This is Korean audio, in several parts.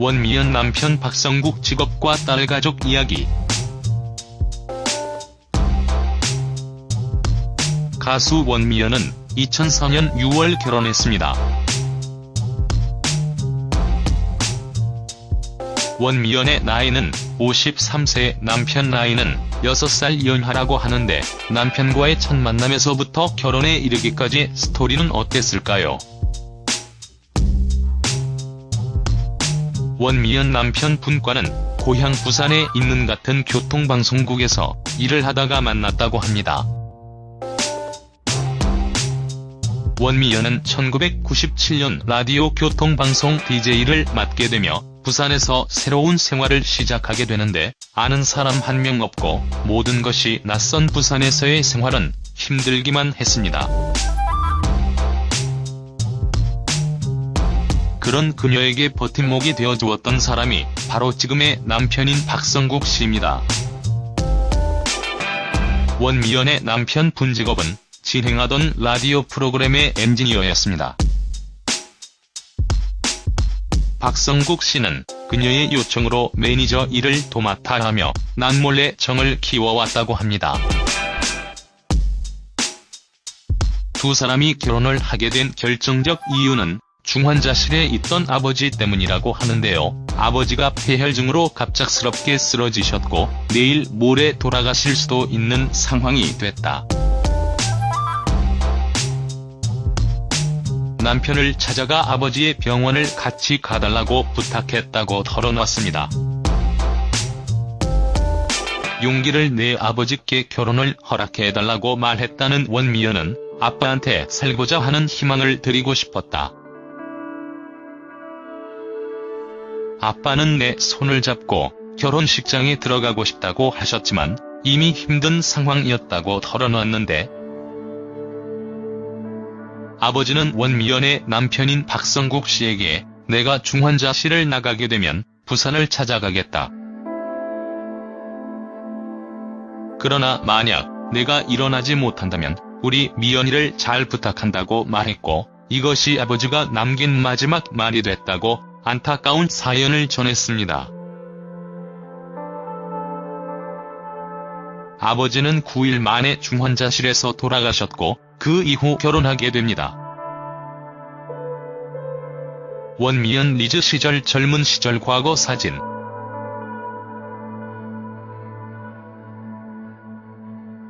원미연 남편 박성국 직업과 딸 가족 이야기 가수 원미연은 2004년 6월 결혼했습니다. 원미연의 나이는 53세, 남편 나이는 6살 연하라고 하는데 남편과의 첫 만남에서부터 결혼에 이르기까지 스토리는 어땠을까요? 원미연 남편 분과는 고향 부산에 있는 같은 교통방송국에서 일을 하다가 만났다고 합니다. 원미연은 1997년 라디오 교통방송 DJ를 맡게 되며 부산에서 새로운 생활을 시작하게 되는데 아는 사람 한 명 없고 모든 것이 낯선 부산에서의 생활은 힘들기만 했습니다. 그런 그녀에게 버팀목이 되어주었던 사람이 바로 지금의 남편인 박성국 씨입니다. 원미연의 남편 분 직업은 진행하던 라디오 프로그램의 엔지니어였습니다. 박성국 씨는 그녀의 요청으로 매니저 일을 도맡아 하며 남몰래 정을 키워왔다고 합니다. 두 사람이 결혼을 하게 된 결정적 이유는 중환자실에 있던 아버지 때문이라고 하는데요. 아버지가 폐혈증으로 갑작스럽게 쓰러지셨고 내일 모레 돌아가실 수도 있는 상황이 됐다. 남편을 찾아가 아버지의 병원을 같이 가달라고 부탁했다고 털어놨습니다. 용기를 내 아버지께 결혼을 허락해달라고 말했다는 원미연은 아빠한테 살고자 하는 희망을 드리고 싶었다. 아빠는 내 손을 잡고 결혼식장에 들어가고 싶다고 하셨지만 이미 힘든 상황이었다고 털어놨는데 아버지는 원미연의 남편인 박성국 씨에게 내가 중환자실을 나가게 되면 부산을 찾아가겠다. 그러나 만약 내가 일어나지 못한다면 우리 미연이를 잘 부탁한다고 말했고 이것이 아버지가 남긴 마지막 말이 됐다고 안타까운 사연을 전했습니다. 아버지는 9일 만에 중환자실에서 돌아가셨고 그 이후 결혼하게 됩니다. 원미연 리즈 시절 젊은 시절 과거 사진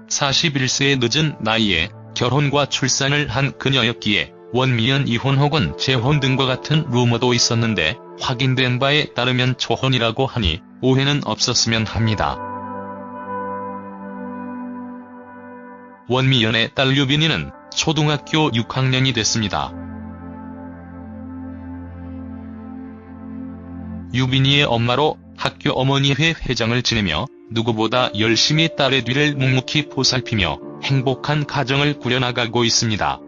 (41세의) 늦은 나이에 결혼과 출산을 한 그녀였기에 원미연 이혼 혹은 재혼 등과 같은 루머도 있었는데 확인된 바에 따르면 초혼이라고 하니 오해는 없었으면 합니다. 원미연의 딸 유빈이는 초등학교 6학년이 됐습니다. 유빈이의 엄마로 학교 어머니회 회장을 지내며 누구보다 열심히 딸의 뒤를 묵묵히 보살피며 행복한 가정을 꾸려나가고 있습니다.